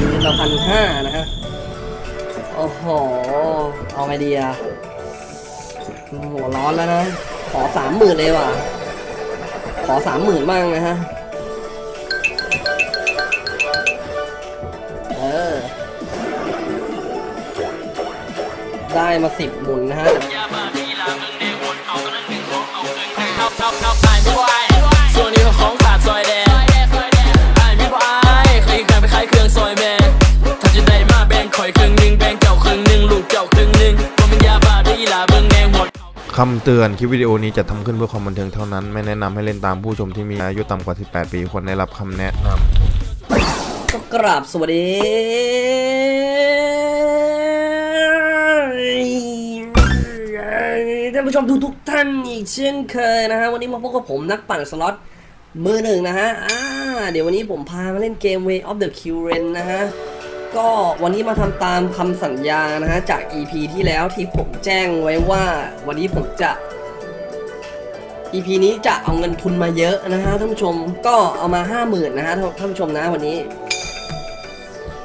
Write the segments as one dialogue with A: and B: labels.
A: คืนละพันห้านะฮะ โอ้โห เอาไงดีอะหัวร้อนแล้วนะ ขอสามหมื่นเลยว่ะ ขอสามหมื่นบ้างนะฮะ เออ ได้มาสิบหมุนนะฮะ
B: ส่วนนี้ของ คำ
C: เตือนคลิปวิดีโอนี้จะทำขึ้นเพื่อความบันเทิงเท่านั้น ไม่แนะนำให้เล่นตามผู้ชมที่มีอายุต่ำกว่า 18 ปีควรได้รับคำแนะนำ
A: ก็กราบสวัสดีท่านผู้ชมทุกทุกท่านอีกเช่นเคยนะฮะวันนี้มาพบกับผมนักปั่นสล็อตมือหนึ่งนะฮะเดี๋ยววันนี้ผมพามาเล่นเกม Way of the q r e n นะฮะ ก็วันนี้มาทำตามคำสัญญานะฮะจาก EP ที่แล้วที่ผมแจ้งไว้ว่าวันนี้ผมจะ EP นี้จะเอาเงินทุนมาเยอะนะฮะท่านผู้ชมก็เอามา5 0,000นะฮะท่านผู้ชมนะวันนี้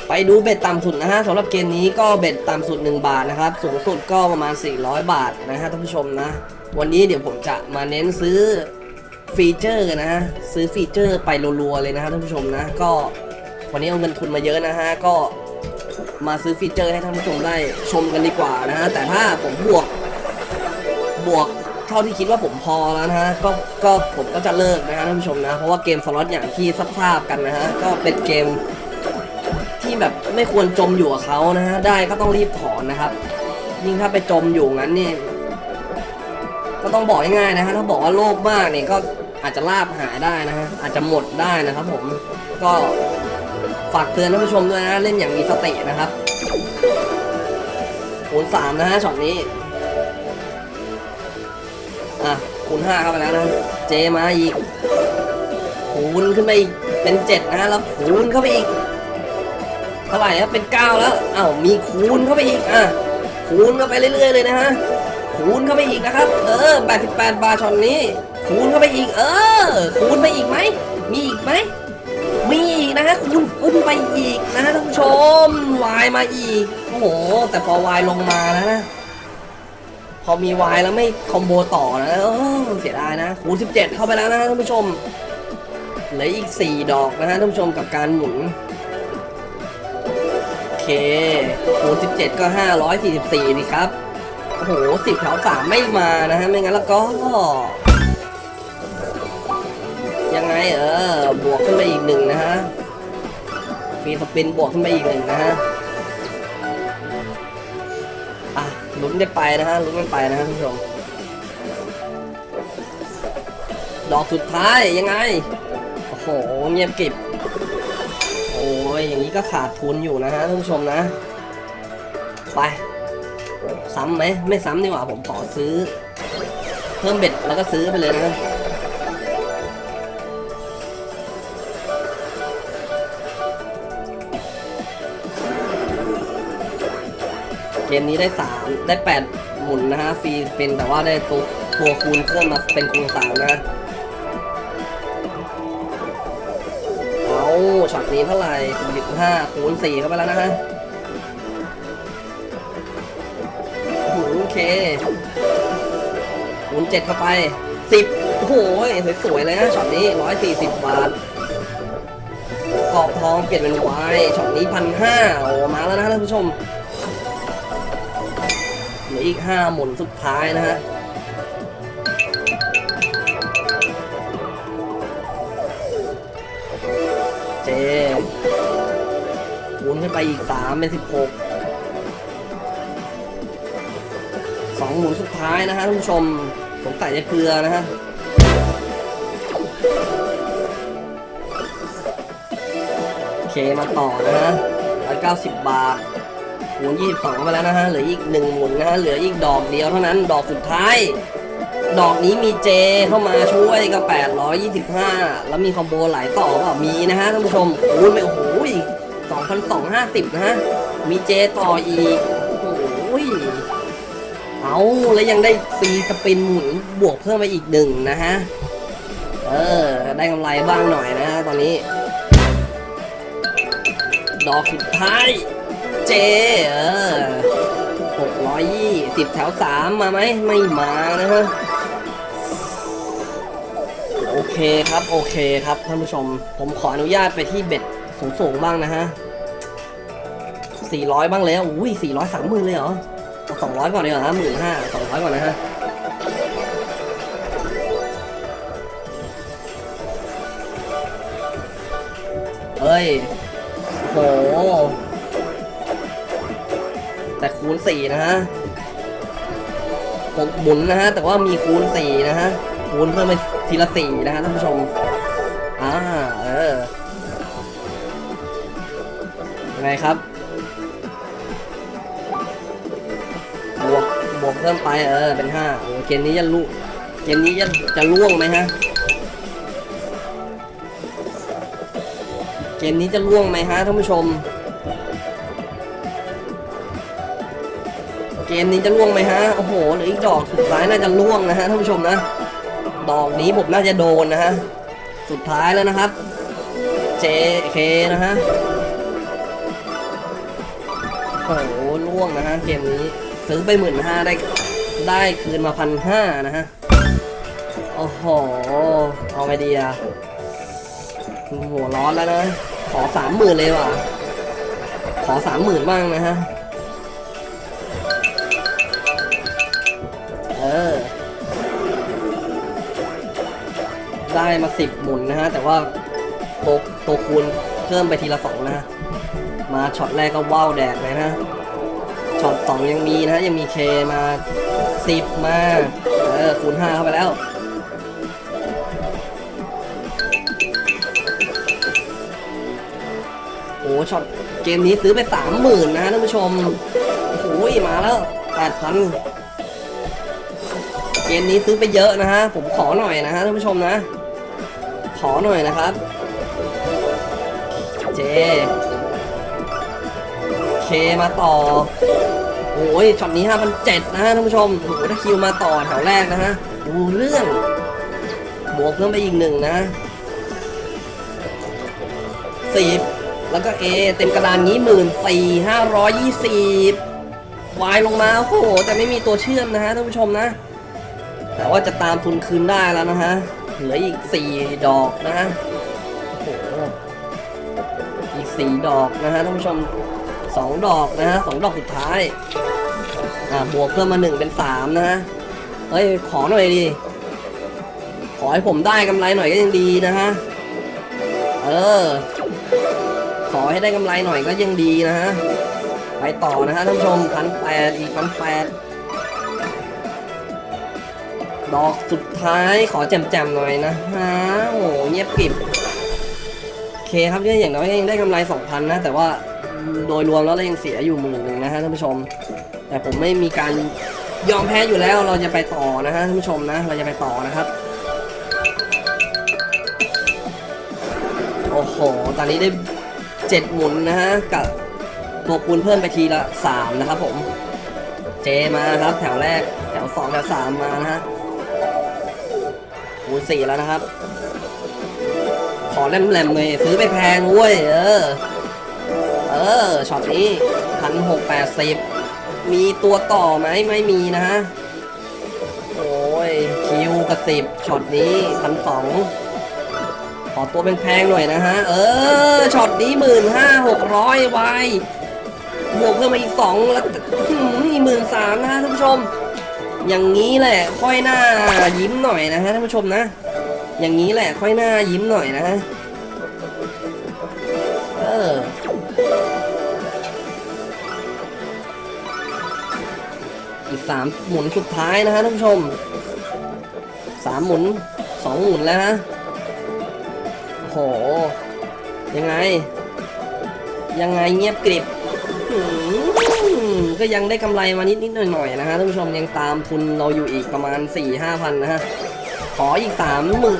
A: ไปดูเบ็ดต่ำสุดนะฮะสำหรับเกมนี้ก็เบ็ดต่ำสุด 1 บาทนะครับสูงสุดก็ประมาณ 400 บาทนะฮะท่านผู้ชมนะ วันนี้เดี๋ยวผมจะมาเน้นซื้อฟีเจอร์นะฮะซื้อฟีเจอร์ไปรัวๆเลยนะฮะท่านผู้ชมนะก็ วันนี้เอาเงินทุนมาเยอะนะฮะ ก็มาซื้อฟีเจอร์ให้ท่านผู้ชมได้ชมกันดีกว่านะฮะ แต่ถ้าผมบวก บวกเท่าที่คิดว่าผมพอแล้วนะฮะ ก็ ก็ผมก็จะเลิกนะฮะท่านผู้ชมนะ เพราะว่าเกมสล็อตอย่างที่ทราบกันนะฮะ ก็เป็นเกมที่แบบไม่ควรจมอยู่กับเขานะฮะ ได้ก็ต้องรีบถอนนะครับ ยิ่งถ้าไปจมอยู่งั้นนี่ ก็ต้องบอกง่ายๆนะฮะ ถ้าบอกว่าโลภมากเนี่ยก็อาจจะลาบหายได้นะฮะ อาจจะหมดได้นะครับผม ก็ ฝากเตือนท่านผู้ชมด้วยนะ เล่นอย่างมีสตินะครับคูณสามนะฮะช็อตนี้ อะคูณห้าเข้าไปแล้วนะ เจมาอีกคูณขึ้นไปอีกเป็นเจ็ดนะแล้วคูณเข้าไปอีกเท่าไหร่ครับเป็น9แล้วอ้าวมีคูณเข้าไปอีกอะคูณเข้าไปเรื่อยๆเลยนะฮะคูณเข้าไปอีกนะครับ เออ88บาทช็อตนี้ คูณเข้าไปอีก เออ คูณไปอีกไหมมีอีกไหม นะฮะคูณขึ้นไปอีกนะฮะท่านผู้ชมวายมาอีกโอ้โห แต่พอวายลงมานะ พอมีวายแล้วไม่คอมโบต่อนะเสียดายนะคูณ17 เข้าไปแล้วนะท่านผู้ชมเหลืออีก 4 ดอกนะฮะท่านผู้ชมกับการหมุนโอเคคูณ17 ก็ 544 นี่ครับโอ้โห10แถว3ไม่มานะฮะไม่งั้นแล้วก็ยังไงเออบวกขึ้นไปอีกหนึ่งนะฮะ ฟรีสปินบวกขึ้นไปอีกหนึ่งนะฮะอะลุ้นกันไปนะฮะลุ้นกันไปนะฮะท่านผู้ชมดอกสุดท้ายยังไง โอ้โหเงียบกิบโอ้ยอย่างนี้ก็ขาดทุนอยู่นะฮะท่านผู้ชมนะ ไป ซ้ำไหมไม่ซ้ำดีกว่าผมขอซื้อ เพิ่มเบ็ดแล้วก็ซื้อไปเลยนะ มนี้ได้สามได้แปดหมุนนะฮะฟรีเป็นแต่ว่าได้ตัวตัวคูณเพิ่มมาเป็นคูณสามนะเอาช็อตนี้เท่าไหร่สิบห้าคูณสี่เข้าไปแล้วนะฮะโอ้โหโอเคคูณเจ็ดเข้าไปสิบโอ้โหสวยๆเลยนะช็อตนี้ร้อยสี่สิบบาทขอบทองเปลี่ยนเป็นวายช็อตนี้พันห้าโอ้มาแล้วนะท่านผู้ชม ลืออีกห้าหมุนสุดท้ายนะฮะเจคูณขึ้นไปอีกสามเป็นสิบหกสองหมุนสุดท้ายนะฮะท่านผู้ชมผมใส่จะเกลือนะฮะโอเคมาต่อนะฮะร้อยเก้าสิบบาท คูณยี่สองไปแล้วนะฮะ เหลืออีกหนึ่งหมุนนะฮะ เหลืออีกดอกเดียวเท่านั้น ดอกสุดท้าย ดอกนี้มีเจเข้ามาช่วยก็825 แล้วมีคอมโบหลายต่อเปล่ามีนะฮะท่านผู้ชมโอ้ยไม่โอ้โห2,250 นะฮะ มีเจต่ออีก โอ้ยเอาแล้วยังได้ฟรีสปินหมุนบวกเพิ่มไปอีกหนึ่งนะฮะ เออ ได้กำไรบ้างหน่อยนะฮะตอนนี้ ดอกสุดท้าย เจเออหกร้อยยี่สิบแถวสามมาไหมไม่มานะฮะโอเคครับโอเคครับท่านผู้ชม ผมขออนุญาตไปที่เบ็ดสูงๆบ้างนะฮะ400บ้างแล้วอุ้ย400สามหมื่นเลยเหรอเอา200ก่อนดีกว่าฮะหมื่นห้าสองร้อยก่อนนะฮะเฮ้ยโห แต่คูณสี่นะฮะผมหมุนนะฮะแต่ว่ามีคูณสี่นะฮะคูณเพิ่มไปทีละสี่นะฮะท่านผู้ชมอ่าเออยังไงครับบวกบวกเพิ่มไปเออเป็นห้าโอ้เกมนี้จะลุเกมนี้จะจะล่วงไหมฮะเกมนี้จะล่วงไหมฮะท่านผู้ชม เกมนี้จะล่วงไหมฮะ โอ้โหเหลืออีกดอกสุดท้ายน่าจะล่วงนะฮะท่านผู้ชมนะ ดอกนี้ผมน่าจะโดนนะฮะ สุดท้ายแล้วนะครับ JK นะฮะ โอ้โหล่วงนะฮะเกมนี้ซื้อไปหมื่นห้าได้ได้คืนมาพันห้านะฮะ โอ้โห เอาไงดีอะหัวร้อนแล้วนะ ขอสามหมื่นเลยว่ะ ขอสามหมื่นบ้างนะฮะ ได้มาสิบหมุนนะฮะ แต่ว่าตัวตัวคูณเพิ่มไปทีละสองนะฮะมาช็อตแรกก็ว้าวแดกเลยนะช็อตสองยังมีนะยังมี K มาสิบมาเออคูณห้าเข้าไปแล้วโอ้ช็อตเกมนี้ซื้อไปสามหมื่นนะท่านผู้ชมโอ้โหมาแล้วแปดพันเกมนี้ซื้อไปเยอะนะฮะ ผมขอหน่อยนะฮะท่านผู้ชมนะ อหน่อยนะครับ เจ เคมาต่อโอ้ยช็อตนี้5,007นะฮะท่านผู้ชมโอ้โหถ้าคิวมาต่อแถวแรกนะฮะดูเรื่อง บวกเพิ่มไปอีกหนึ่งนะสิบแล้วก็ A เต็มกระดานนี้หมื่นสี่ห้าร้อยยี่สิบวายลงมาโอ้โหแต่ไม่มีตัวเชื่อมนะฮะท่านผู้ชมนะ แต่ว่าจะตามทุนคืนได้แล้วนะฮะ เหลืออีกสี่ดอกนะฮะโอ้โหอีกสี่ดอกนะฮะท่านผู้ชมสองดอกนะฮะสดอกสุดท้ายอ่าบวกเพิ่มมาหนึ่งเป็นสามนะฮะเฮ้ย ขอหน่อยดิขอให้ผมได้กำไรหน่อยก็ยังดีนะฮะเออ ขอให้ได้กำไรหน่อยก็ยังดีนะฮะไปต่อนะฮะท่านผู้ชมพันแปดอีกพันแปด ดอกสุดท้ายขอแจมๆหน่อยนะฮะโอ้โหเงียบกริบโอเคครับเนี่ยอย่างน้อยยังได้กำไร 2,000 นะ แต่ว่าโดยรวมแล้วเรายังเสียอยู่หมื่นหนึ่งนะฮะท่านผู้ชม แต่ผมไม่มีการยอมแพ้อยู่แล้วเราจะไปต่อนะฮะท่านผู้ชมนะ เราจะไปต่อนะครับ โอ้โห ตอนนี้ได้เจ็ดหมุนนะฮะกับตัวคูณเพิ่มไปทีละสามนะครับผม J มาครับแถวแรกแถวสองแถวสามมานะฮะ คูณสี่แล้วนะครับ ขอแจ่มๆเลยซื้อไปแพงเว้ย เออ เออช็อตนี้พันหกแปดสิบมีตัวต่อไหมไม่มีนะฮะโอ้ย Q กะสิบช็อตนี้พันสองขอตัวแพงๆหน่อยนะฮะ เออช็อตนี้หมื่นห้าหกร้อยวายบวกเพิ่มมาอีกสองแล้วหมื่นสามนะฮะท่านผู้ชม อย่างนี้แหละ ค่อยหน้ายิ้มหน่อยนะฮะท่านผู้ชมนะ อย่างนี้แหละ ค่อยหน้ายิ้มหน่อยนะฮะเอออีกสามหมุนสุดท้ายนะฮะท่านผู้ชมสามหมุนสองหมุนแล้วฮะโห ยังไง ยังไงเงียบกริบหื ก็ยังได้กำไรมานิดนิดหน่อยหน่อยนะฮะท่านผู้ชมยังตามทุนเราอยู่อีกประมาณ4ี่ห้าพันนะฮะขออีกสามหมื่น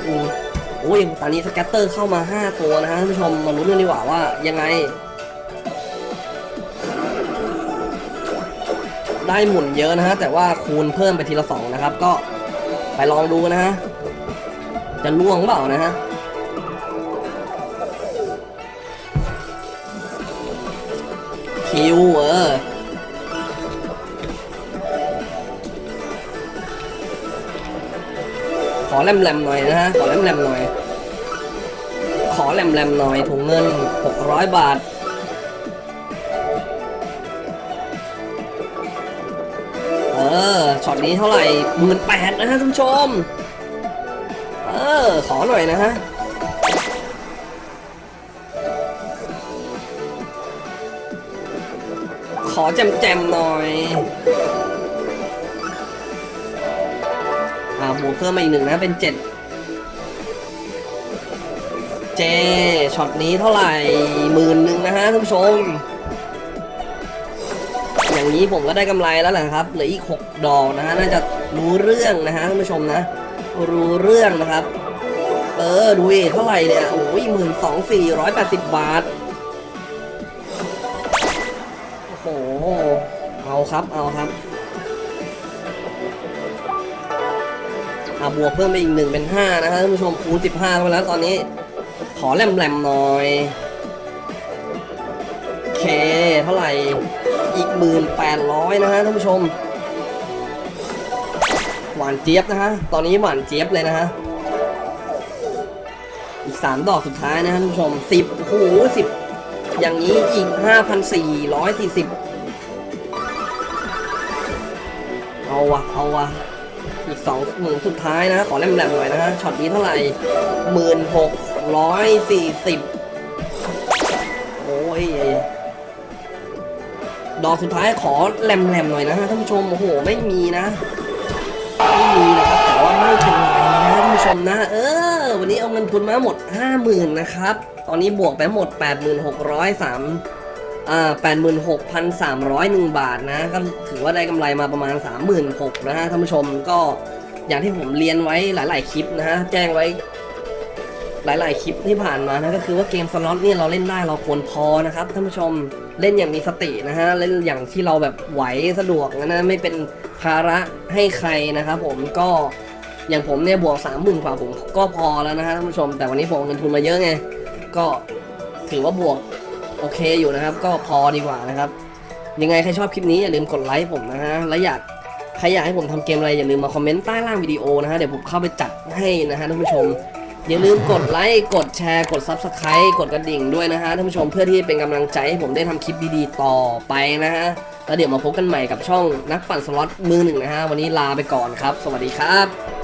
A: โอ้ยตอนนี้สแกตเตอร์เข้ามา 5 ตัวนะฮะท่านผู้ชมมาลุ้นกันดีกว่าว่ายังไง ได้หมุนเยอะนะฮะแต่ว่าคูณเพิ่มไปทีละสองนะครับ ก็ไปลองดูนะฮะจะล่วงเปล่านะฮะคิวเออ อแหลมๆหน่อยนะฮะ ขอแหลมๆหน่อย ขอแหลมๆหน่อยถุงเงิน 600 บาท เออ ช็อตนี้เท่าไหร่หมื่นแปดนะฮะท่านผู้ชม เออ ขอหน่อยนะฮะขอแจ่มๆหน่อย บวกเพิ่มมาอีกหนึ่งนะเป็นเจ็ด J ช็อตนี้เท่าไหร่หมื่นหนึ่งนะฮะท่านผู้ชม อย่างนี้ผมก็ได้กำไรแล้วแหละครับเหลืออีก6ดอกนะฮะน่าจะรู้เรื่องนะฮะท่านผู้ชมนะ รู้เรื่องนะครับ เออดูเอเท่าไหร่เนี่ยโอ้ยหมื่นสองสี่ร้อยแปดสิบบาทโอ้โหเอาครับเอาครับะบวกเพิ่มไปอีกหนึ่งเป็นห้านะฮะท่านผู้ชมคูณสิบห้าไปแล้วตอนนี้ ขอแหลมๆหน่อยโอเคเท่าไหร่อีกหมื่นแปดร้อยนะฮะท่านผู้ชม หวานเจี๊ยบนะฮะตอนนี้หวานเจี๊ยบเลยนะฮะอีกสามดอกสุดท้ายนะฮะท่านผู้ชมสิบโอ้โหสิบอย่างนี้อีกห้าพันสี่ร้อยสี่สิบเอาวะเอาวะ สองหมื่นสุดท้ายนะ ขอแหลมๆหน่อยนะฮะช็อตนี้เท่าไหร่หมื่นหกร้อยสี่สิบโอ้ยดอกสุดท้ายขอแหลมๆหน่อยนะฮะท่านผู้ชมโอ้โหไม่มีนะไม่มีนะครับแต่ว่าไม่เป็นไรนะท่านผู้ชมนะ เออ วันนี้เอาเงินทุนมาหมด50,000นนะครับ ตอนนี้บวกไปหมด86,300อ่า86,301บาทนะก็ถือว่าได้กำไรมาประมาณ36,000นะฮะท่านผู้ชมก็ อย่างที่ผมเรียนไว้หลาย ๆ คลิปนะฮะแจ้งไว้หลาย ๆ คลิปที่ผ่านมานะก็คือว่าเกมสล็อตเนี่ยเราเล่นได้เราควรพอนะครับท่านผู้ชมเล่นอย่างมีสตินะฮะเล่นอย่างที่เราแบบไหวสะดวกนะไม่เป็นภาระให้ใครนะครับผมก็อย่างผมเนี่ยบวกสามหมื่นกว่าผมก็พอแล้วนะฮะท่านผู้ชม แต่วันนี้ผมเงินทุนมาเยอะไงก็ถือว่าบวกโอเคอยู่นะครับ ก็พอดีกว่านะครับ ยังไงใครชอบคลิปนี้อย่าลืมกดไลค์ผมนะฮะและอยาก รอยากให้ผมทำเกมอะไรอย่าลืมมาคอมเมนต์ใต้ล่างวิดีโอนะฮะเดี๋ยวผมเข้าไปจัดให้นะฮะท่านผู้ชม อย่าลืมกดไลค์กดแชร์กด Subscribe กดกระดิ่งด้วยนะฮะท่านผู้ชมเพื่อที่เป็นกำลังใจให้ผมได้ทำคลิปดีๆต่อไปนะฮะแล้วเดี๋ยวมาพบกันใหม่กับช่องนักปั่นสล็อตมือหนึ่งนะฮะวันนี้ลาไปก่อนครับ สวัสดีครับ